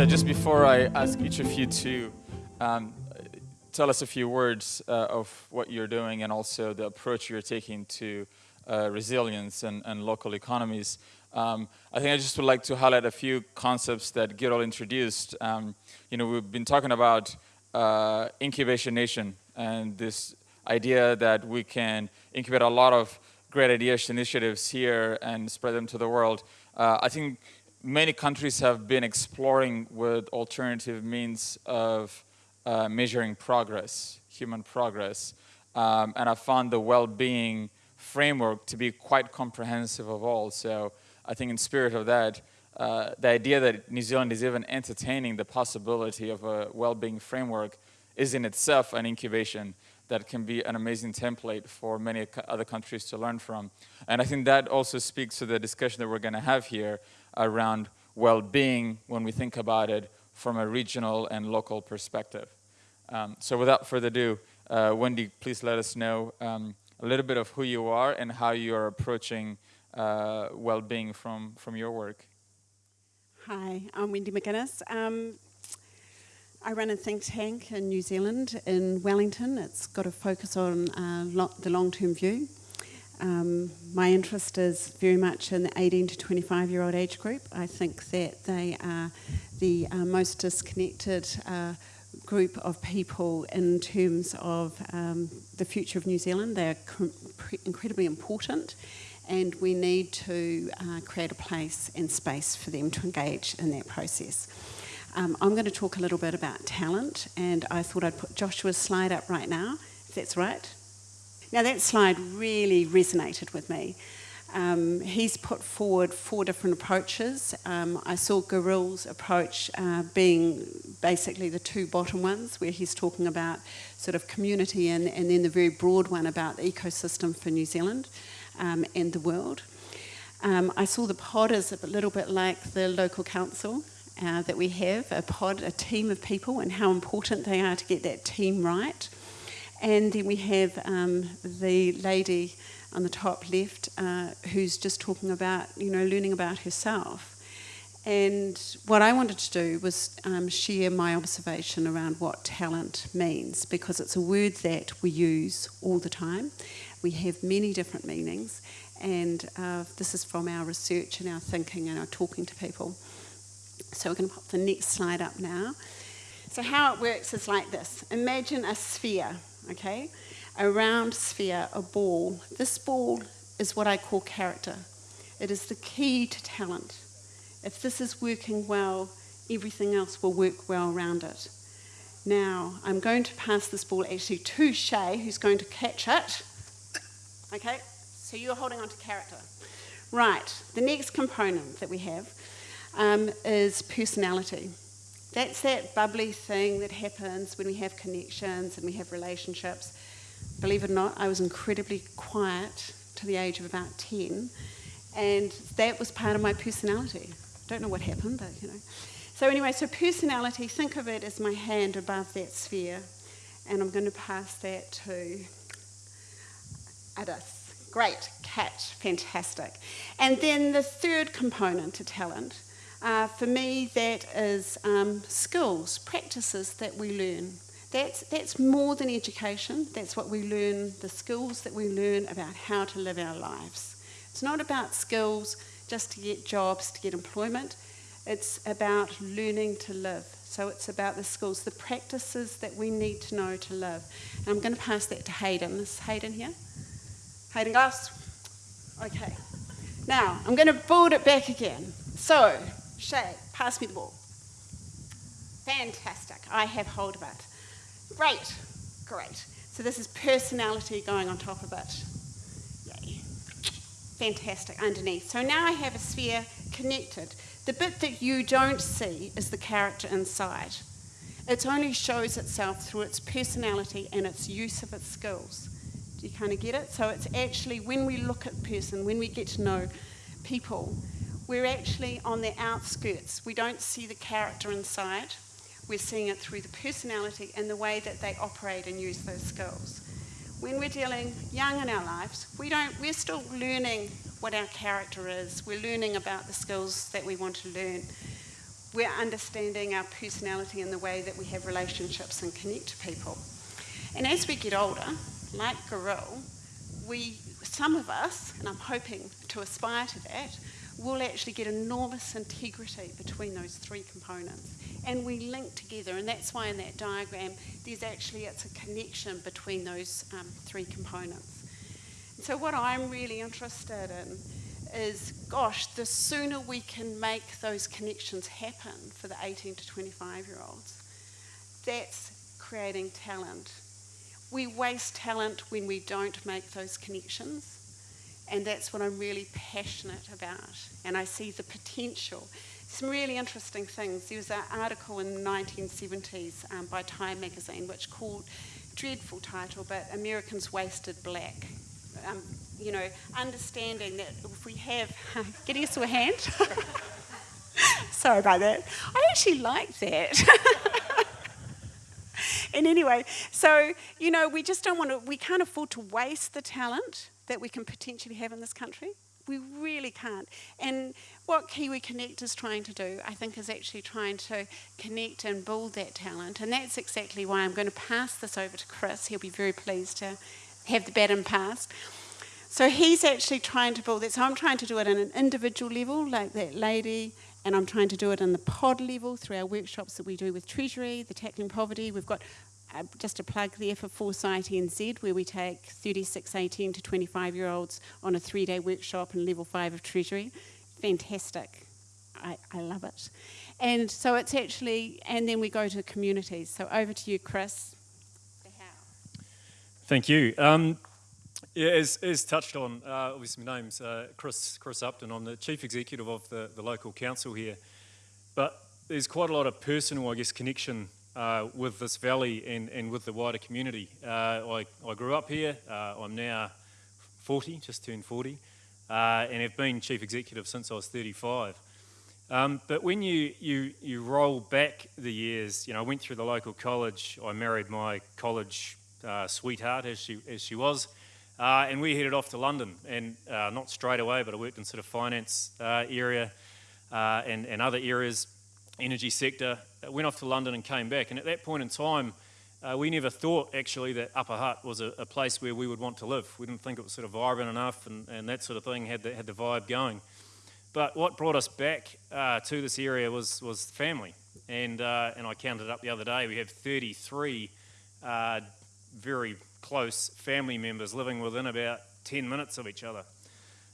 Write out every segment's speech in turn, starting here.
So just before I ask each of you to um, tell us a few words uh, of what you're doing and also the approach you're taking to uh, resilience and, and, local economies, um, I think I just would like to highlight a few concepts that Girol introduced. Um, you know, we've been talking about uh, incubation nation and this idea that we can incubate a lot of great ideas, initiatives here and spread them to the world. Uh, I think many countries have been exploring with alternative means of uh, measuring progress, human progress. Um, and I found the well-being framework to be quite comprehensive of all. So I think in spirit of that, uh, the idea that New Zealand is even entertaining the possibility of a well-being framework is in itself an incubation that can be an amazing template for many other countries to learn from. And I think that also speaks to the discussion that we're going to have here around well-being when we think about it from a regional and local perspective. Um, so without further ado, uh, Wendy, please let us know um, a little bit of who you are and how you are approaching uh, well-being from, from your work. Hi, I'm Wendy McGuinness. Um, I run a think tank in New Zealand, in Wellington. It's got a focus on uh, lo the long-term view. Um, my interest is very much in the 18 to 25 year old age group. I think that they are the uh, most disconnected uh, group of people in terms of um, the future of New Zealand. They're incredibly important and we need to uh, create a place and space for them to engage in that process. Um, I'm going to talk a little bit about talent, and I thought I'd put Joshua's slide up right now, if that's right. Now, that slide really resonated with me. Um, he's put forward four different approaches. Um, I saw Girol's approach uh, being basically the two bottom ones, where he's talking about sort of community and, and then the very broad one about the ecosystem for New Zealand um, and the world. Um, I saw the pod as a little bit like the local council uh, that we have, a pod, a team of people, and how important they are to get that team right. And then we have um, the lady on the top left uh, who's just talking about, you know, learning about herself. And what I wanted to do was um, share my observation around what talent means because it's a word that we use all the time. We have many different meanings, and uh, this is from our research and our thinking and our talking to people. So we're going to pop the next slide up now. So how it works is like this. Imagine a sphere, okay? A round sphere, a ball. This ball is what I call character. It is the key to talent. If this is working well, everything else will work well around it. Now, I'm going to pass this ball actually to Shay, who's going to catch it. Okay, so you're holding on to character. Right, the next component that we have um, is personality. That's that bubbly thing that happens when we have connections and we have relationships. Believe it or not, I was incredibly quiet to the age of about 10, and that was part of my personality. I don't know what happened, but you know. So, anyway, so personality, think of it as my hand above that sphere, and I'm going to pass that to Adis. Great, catch, fantastic. And then the third component to talent uh, for me, that is um, skills, practices that we learn. That's, that's more than education. That's what we learn, the skills that we learn about how to live our lives. It's not about skills just to get jobs, to get employment. It's about learning to live. So it's about the skills, the practices that we need to know to live. And I'm going to pass that to Hayden. Is Hayden here? Hayden Glass? Okay. Now, I'm going to build it back again. So, Shay, pass me the ball. Fantastic. I have hold of it. Great. Great. So this is personality going on top of it. Yay. Fantastic. Underneath. So now I have a sphere connected. The bit that you don't see is the character inside. It only shows itself through its personality and its use of its skills. Do you kind of get it? So it's actually when we look at person, when we get to know people, we're actually on the outskirts. We don't see the character inside. We're seeing it through the personality and the way that they operate and use those skills. When we're dealing young in our lives, we don't, we're still learning what our character is. We're learning about the skills that we want to learn. we're understanding our personality and the way that we have relationships and connect to people. And as we get older, like Girol, we, some of us, and I'm hoping to aspire to that, will actually get enormous integrity between those three components. And we link together, and that's why in that diagram, there's actually, it's a connection between those um, three components. So what I'm really interested in is, gosh, the sooner we can make those connections happen for the 18 to 25 year olds, that's creating talent. We waste talent when we don't make those connections, and that's what I'm really passionate about. And I see the potential. Some really interesting things. There was an article in the 1970s um, by Time magazine which called, dreadful title, but Americans Wasted Black. Um, you know, understanding that if we have, getting us to a hand. Sorry about that. I actually like that. and anyway, so, you know, we just don't want to, we can't afford to waste the talent that we can potentially have in this country. We really can't. And what Kiwi Connect is trying to do, I think, is actually trying to connect and build that talent. And that's exactly why I'm going to pass this over to Chris. He'll be very pleased to have the baton passed. So he's actually trying to build that. So I'm trying to do it on an individual level, like that lady, and I'm trying to do it on the pod level through our workshops that we do with Treasury, the Tackling Poverty. We've got just a plug there for Foresight NZ, where we take 36, 18 to 25 year olds on a three day workshop in level five of Treasury. Fantastic. I, I love it. And so it's actually, and then we go to communities. So over to you, Chris. Thank you. Um, yeah, as, as touched on, uh, obviously my name's uh, Chris, Chris Upton. I'm the Chief Executive of the, the local council here. But there's quite a lot of personal, I guess, connection uh, with this valley and, and with the wider community. Uh, I, I grew up here. Uh, I'm now 40, just turned 40, uh, and have been Chief Executive since I was 35. Um, but when you, you, you roll back the years, you know, I went through the local college, I married my college sweetheart as she, as she was, uh, and we headed off to London, and uh, not straight away, but I worked in sort of finance uh, area uh, and, and other areas, energy sector. Uh, went off to London and came back. And at that point in time, uh, we never thought actually that Upper Hutt was a, a, place where we would want to live. We didn't think it was sort of vibrant enough and, and that sort of thing had the, had the vibe going. But what brought us back to this area was, was family. And, and I counted up the other day, we have 33 very close family members living within about 10 minutes of each other,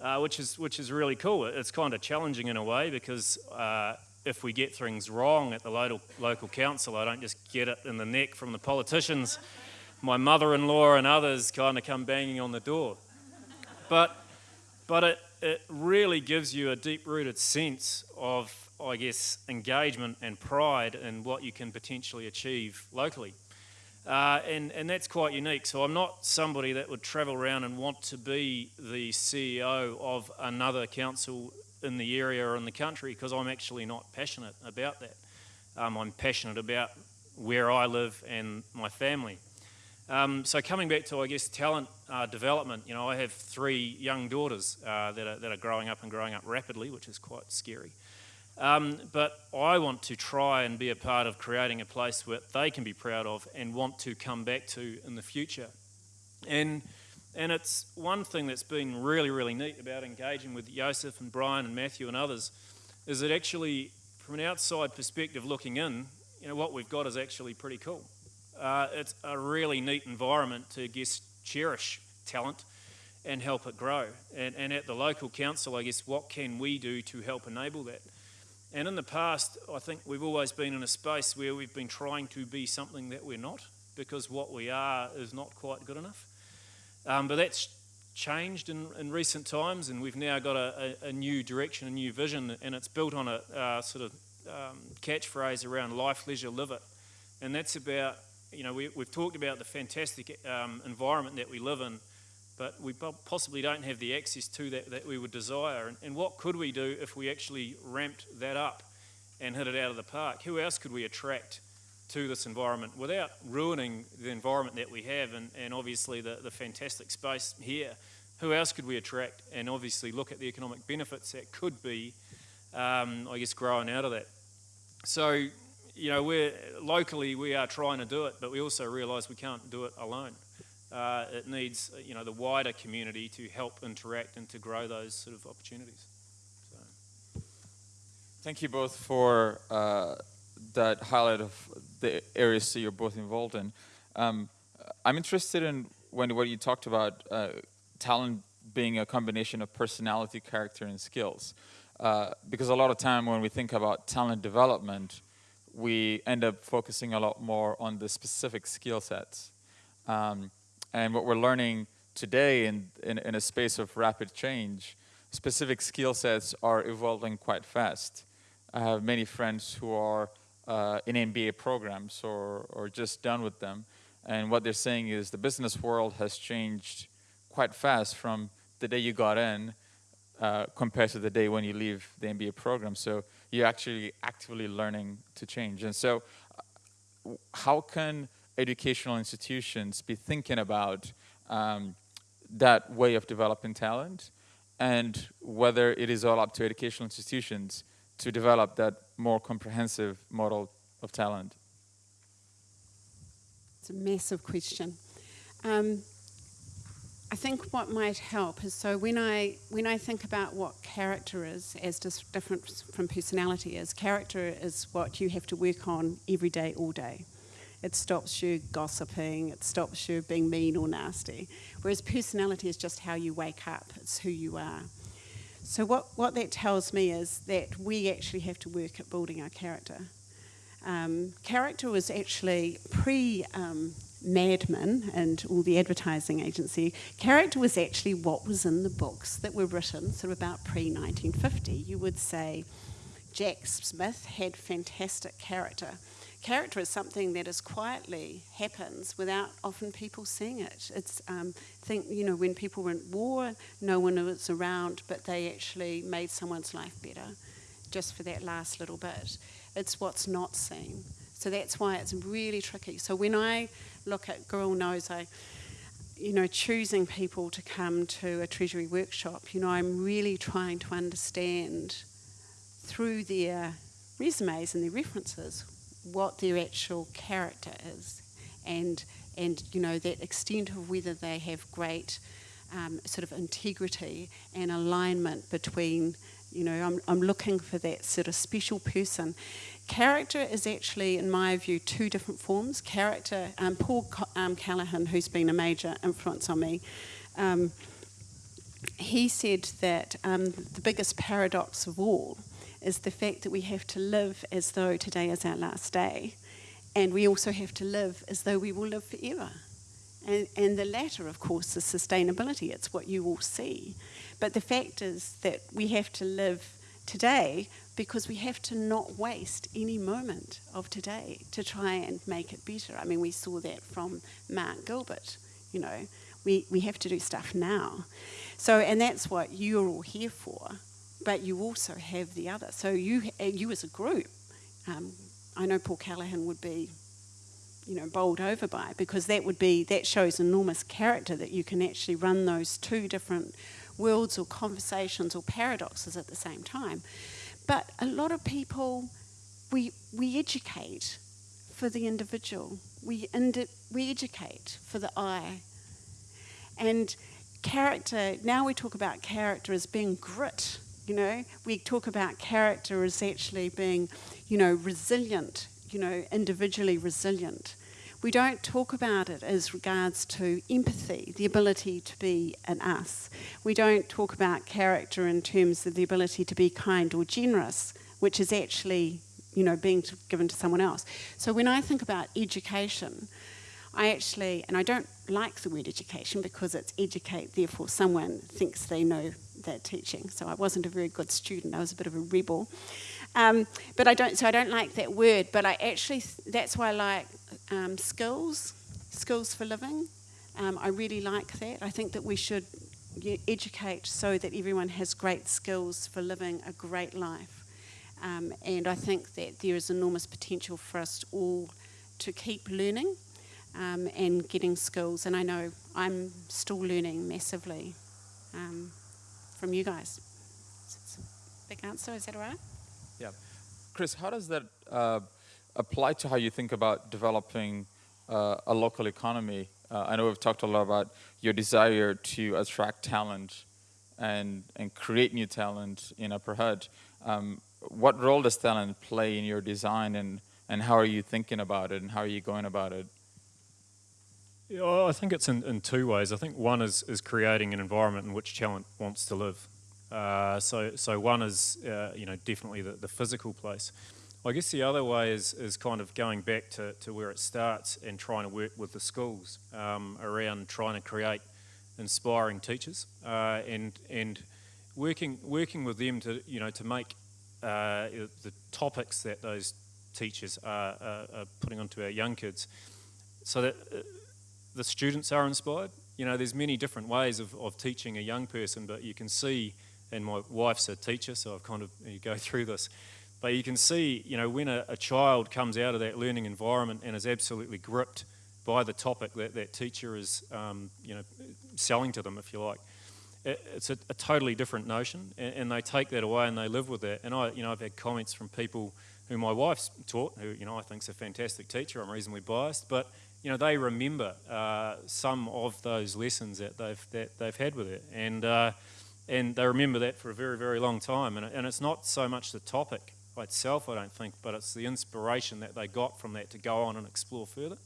uh, which, is, which is really cool. It's kind of challenging in a way because uh, if we get things wrong at the local, local council, I don't just get it in the neck from the politicians. My mother in law and others kind of come banging on the door. But, but it, it really gives you a deep rooted sense of, I guess, engagement and pride in what you can potentially achieve locally. Uh, and, and that's quite unique. So I'm not somebody that would travel around and want to be the CEO of another council in the area or in the country because I'm actually not passionate about that. Um, I'm passionate about where I live and my family. Um, so coming back to, I guess, talent uh, development, you know, I have three young daughters uh, that, are, that are growing up and growing up rapidly, which is quite scary. Um, but I want to try and be a part of creating a place where they can be proud of and want to come back to in the future. And, and it's one thing that's been really, really neat about engaging with Joseph and Brian and Matthew and others is that actually, from an outside perspective looking in, you know, what we've got is actually pretty cool. Uh, it's a really neat environment to, I guess, cherish talent and help it grow. And, and at the local council, I guess, what can we do to help enable that? And in the past, I think we've always been in a space where we've been trying to be something that we're not because what we are is not quite good enough. Um, but that's changed in, in, recent times, and we've now got a, a, a, new direction, a new vision, and it's built on a uh, sort of um, catchphrase around life, leisure, live it. And that's about, you know, we, have talked about the fantastic um, environment that we live in but we possibly don't have the access to that that we would desire. And, and, what could we do if we actually ramped that up and hit it out of the park? Who else could we attract to this environment without ruining the environment that we have and, and obviously the, the fantastic space here? Who else could we attract and obviously look at the economic benefits that could be, um, I guess, growing out of that? so, you know, we're locally we are trying to do it, but we also realise we can't do it alone. Uh, it needs, you know, the wider community to help interact and to grow those sort of opportunities. So. Thank you both for uh, that highlight of the areas that you're both involved in. Um, I'm interested in when what you talked about uh, talent being a combination of personality, character, and skills. Uh, because a lot of time when we think about talent development, we end up focusing a lot more on the specific skill sets. Um, and what we're learning today in, in, in, a space of rapid change, specific skill sets are evolving quite fast. I have many friends who are uh, in MBA programs or, or just done with them. And what they're saying is the business world has changed quite fast from the day you got in uh, compared to the day when you leave the MBA program. So you're actually actively learning to change. And so uh, how can educational institutions be thinking about um, that way of developing talent and whether it is all up to educational institutions to develop that more comprehensive model of talent? It's a massive question. Um, I think what might help is so when I when I think about what character is as different from personality is, character is what you have to work on every day, all day. It stops you gossiping, it stops you being mean or nasty. Whereas personality is just how you wake up, it's who you are. So what, what that tells me is that we actually have to work at building our character. Um, character was actually pre um, Mad Men and all the advertising agency, character was actually what was in the books that were written sort of about pre 1950. You would say Jack Smith had fantastic character. Character is something that is quietly happens without often people seeing it. It's um, think you know when people were in war, no one was around, but they actually made someone's life better, just for that last little bit. It's what's not seen. So that's why it's really tricky. So when I look at Girl Knows, I, you know, choosing people to come to a Treasury workshop, you know, I'm really trying to understand through their resumes and their references what their actual character is and and you know that extent of whether they have great um, sort of integrity and alignment between you know I'm, I'm looking for that sort of special person character is actually, in my view, two different forms. Character, um, Paul um, Callaghan, who's been a major influence on me, um, he said that um, the biggest paradox of all is the fact that we have to live as though today is our last day, and we also have to live as though we will live forever. And, and the latter, of course, is sustainability. It's what you all see. But the fact is that we have to live today because we have to not waste any moment of today to try and make it better. I mean, we saw that from Mark Gilbert, you know, we, we have to do stuff now. So, and that's what you're all here for, but you also have the other. So, you, you as a group, um, I know Paul Callaghan would be you know bowled over by it because that would be that shows enormous character that you can actually run those two different worlds or conversations or paradoxes at the same time but a lot of people, we, we educate for the individual, we, indi- we educate for the I. And character, now we talk about character as being grit, you know, we talk about character as actually being, you know, resilient, you know, individually resilient. We don't talk about it as regards to empathy, the ability to be an us. We don't talk about character in terms of the ability to be kind or generous, which is actually, you know, being given to someone else. So when I think about education, I actually, and I don't like the word education because it's educate, therefore someone thinks they know their teaching. So I wasn't a very good student, I was a bit of a rebel. Um, but I don't, so I don't like that word, but I actually, that's why I like um, skills, skills for living. Um, I really like that. I think that we should educate so that everyone has great skills for living a great life. Um, and I think that there is enormous potential for us all to keep learning um, and getting skills. And I know I'm still learning massively um, from you guys. It's a big answer, is that all right? Yeah. Chris, how does that uh, apply to how you think about developing uh, a local economy. Uh, I know we've talked a lot about your desire to attract talent and, and create new talent in Upper Hutt. Um, what role does talent play in your design and, and how are you thinking about it and how are you going about it? Yeah, I think it's in, in two ways. I think one is, is creating an environment in which talent wants to live. Uh, so, so one is, uh, you know, definitely the, the physical place. I guess the other way is, is kind of going back to, to where it starts and trying to work with the schools um, around trying to create inspiring teachers uh, and and working working with them to you know to make uh, the topics that those teachers are, are, are, putting onto our young kids so that uh, the students are inspired. You know, there's many different ways of, of teaching a young person, but you can see, and my wife's a teacher, so I've kind of you go through this but you can see, you know, when a, a, child comes out of that learning environment and is absolutely gripped by the topic that that teacher is, um, you know, selling to them, if you like, it, it's a, a, totally different notion, and, and, they take that away and they live with it. And I, you know, I've had comments from people who my wife's taught, who you know I think's a fantastic teacher. I'm reasonably biased, but you know they remember uh, some of those lessons that they've that they've had with it, and uh, and they remember that for a very very long time. And, and it's not so much the topic itself, I don't think, but it's the inspiration that they got from that to go on and explore further.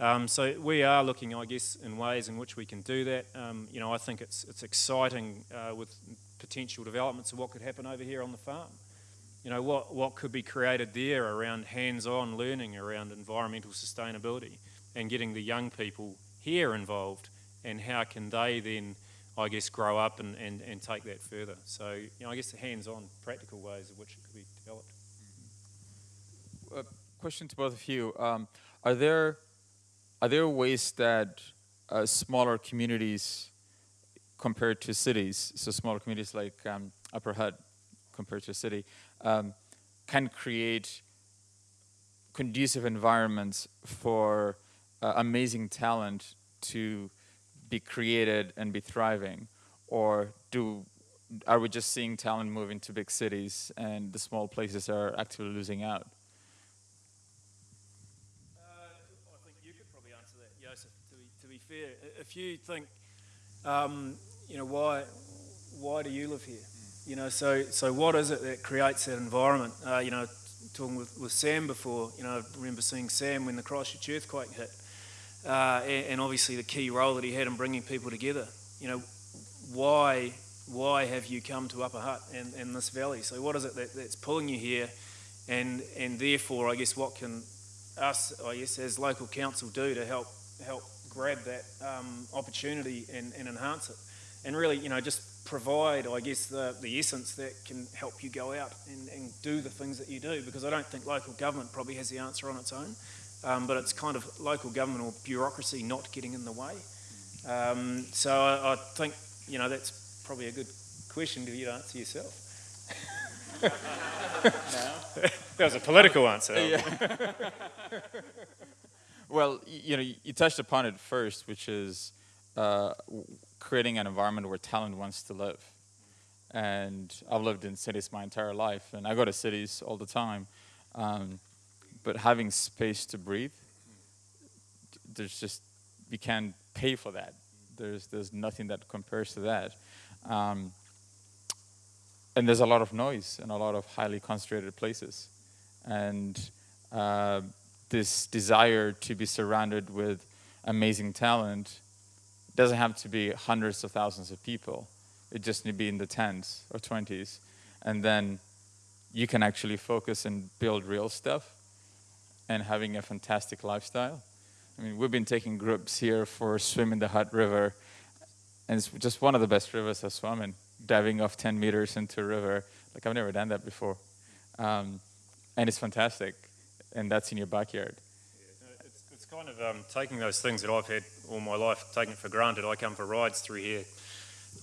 Um, so we are looking, I guess, in ways in which we can do that. Um, you know, I think it's it's exciting uh, with potential developments of what could happen over here on the farm. You know, what what could be created there around hands-on learning around environmental sustainability and getting the young people here involved, and how can they then I guess, grow up and, and, and take that further. So, you know, I guess the hands-on practical ways of which it could be developed. Uh, question to both of you. Um, are there are there ways that uh, smaller communities compared to cities, so smaller communities like um, Upper Hutt compared to a city, um, can create conducive environments for uh, amazing talent to be created and be thriving? Or do are we just seeing talent moving to big cities and the small places are actually losing out? Uh, I think you could probably answer that, Joseph. To be, fair, if you think, um, you know, why why do you live here? You know, so so what is it that creates that environment? Uh, you know, talking with, with Sam before, you know, I remember seeing Sam when the Christchurch earthquake hit uh, and, obviously the key role that he had in bringing people together. You know, why why have you come to Upper Hutt and, and this valley? So what is it that, that's pulling you here? And and therefore, I guess what can us, I guess, as local council do to help help grab that um, opportunity and, and enhance it, and really, you know, just provide, I guess, the, the essence that can help you go out and, and do the things that you do. Because I don't think local government probably has the answer on its own um, but it's kind of local government or bureaucracy not getting in the way. Um, so I, I, think you know that's probably a good question you to answer yourself. that was a political answer. Well, you know, you touched upon it first, which is uh, creating an environment where talent wants to live. And I've lived in cities my entire life, and I go to cities all the time. Um, but having space to breathe, there's just you can't pay for that. There's there's nothing that compares to that. Um, and there's a lot of noise in a lot of highly concentrated places, and uh, this desire to be surrounded with amazing talent doesn't have to be hundreds of thousands of people. It just need to be in the tens or twenties, and then you can actually focus and build real stuff and having a fantastic lifestyle. I mean, we've been taking groups here for swim in the Hutt River, and it's just one of the best rivers I've swum in, diving off 10 meters into a river. Like, I've never done that before. Um, and it's fantastic, and that's in your backyard. It's kind of um, taking those things that I've had all my life, taking it for granted. I come for rides through here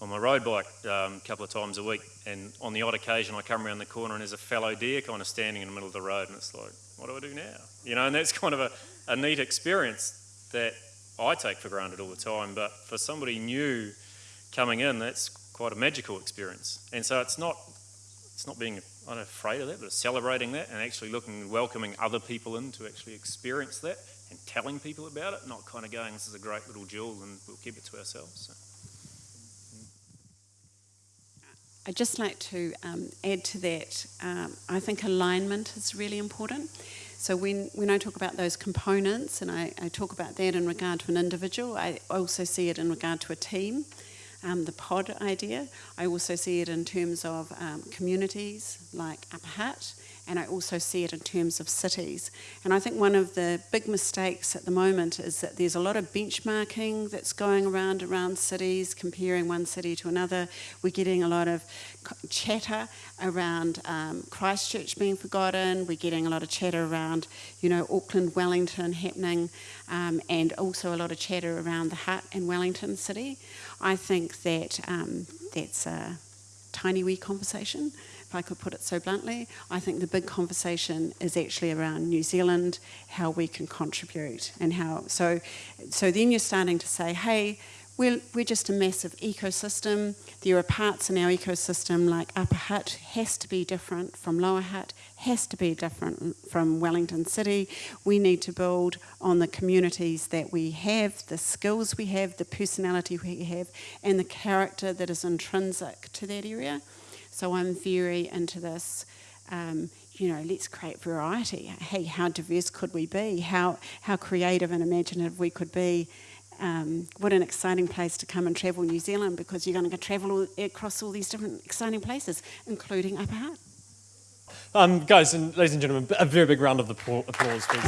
on my road bike um, a couple of times a week, and on the odd occasion I come around the corner and there's a fallow deer kind of standing in the middle of the road, and it's like, what do I do now? You know, and that's kind of a, a neat experience that I take for granted all the time, but for somebody new coming in, that's quite a magical experience. And so it's not it's not being not afraid of that, but celebrating that and actually looking and welcoming other people in to actually experience that and telling people about it, not kind of going, this is a great little jewel and we'll keep it to ourselves. So. I'd just like to um, add to that. Um, I think alignment is really important. So when, when I talk about those components, and I, I talk about that in regard to an individual, I also see it in regard to a team um, the pod idea. I also see it in terms of um, communities like Upper Hutt, and I also see it in terms of cities. And I think one of the big mistakes at the moment is that there's a lot of benchmarking that's going around around cities, comparing one city to another. We're getting a lot of chatter around um, Christchurch being forgotten. We're getting a lot of chatter around, you know, Auckland, Wellington happening, um, and also a lot of chatter around the Hutt and Wellington city. I think that um, that's a tiny wee conversation, if I could put it so bluntly. I think the big conversation is actually around New Zealand, how we can contribute, and how. So, so then you're starting to say, hey, we're, we're just a massive ecosystem. There are parts in our ecosystem like Upper Hutt has to be different from Lower Hutt, has to be different from Wellington City. We need to build on the communities that we have, the skills we have, the personality we have, and the character that is intrinsic to that area. So I'm very into this. Um, you know, let's create variety. Hey, how diverse could we be? How how creative and imaginative we could be um, what an exciting place to come and travel New Zealand because you're going to go travel all, across all these different exciting places, including Upper Hutt. Um, guys and ladies and gentlemen, a very big round of applause, please.